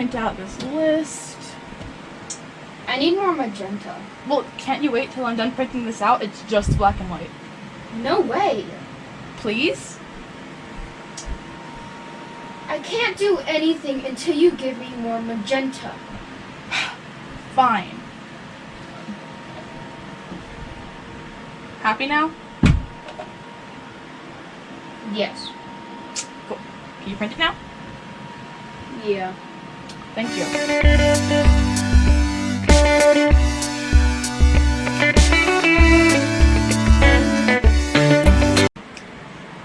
print out this list. I need more magenta. Well, can't you wait till I'm done printing this out? It's just black and white. No way. Please? I can't do anything until you give me more magenta. Fine. Happy now? Yes. Cool. Can you print it now? Yeah. Thank you.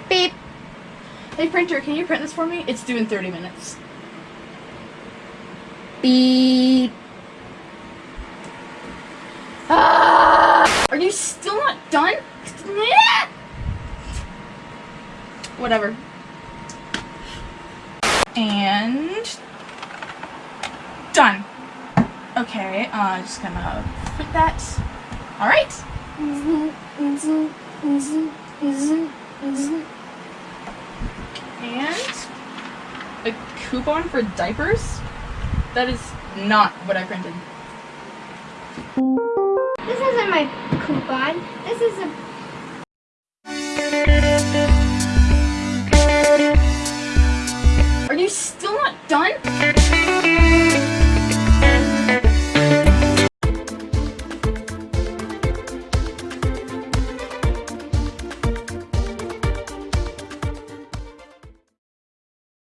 Beep. Hey printer, can you print this for me? It's due in 30 minutes. Beep. Ah! Are you still not done? Whatever. And Done. Okay, uh, just gonna put that. All right. And a coupon for diapers? That is not what I printed. This isn't my coupon. This is a Are you still not done?